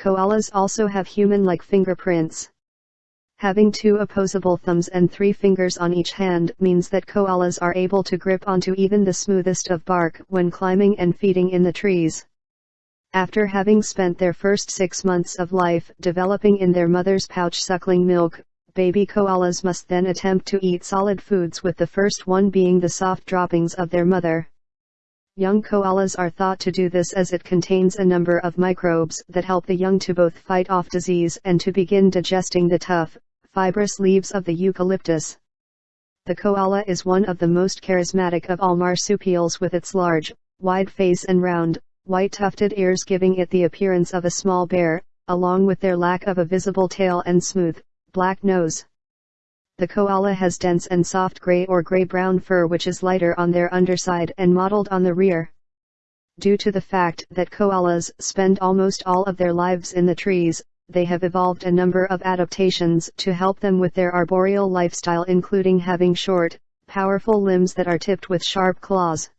Koalas also have human-like fingerprints. Having two opposable thumbs and three fingers on each hand means that koalas are able to grip onto even the smoothest of bark when climbing and feeding in the trees. After having spent their first six months of life developing in their mother's pouch suckling milk, baby koalas must then attempt to eat solid foods with the first one being the soft droppings of their mother. Young koalas are thought to do this as it contains a number of microbes that help the young to both fight off disease and to begin digesting the tough, fibrous leaves of the eucalyptus. The koala is one of the most charismatic of all marsupials with its large, wide face and round, white tufted ears giving it the appearance of a small bear, along with their lack of a visible tail and smooth, black nose. The koala has dense and soft gray or gray-brown fur which is lighter on their underside and mottled on the rear. Due to the fact that koalas spend almost all of their lives in the trees, they have evolved a number of adaptations to help them with their arboreal lifestyle including having short, powerful limbs that are tipped with sharp claws.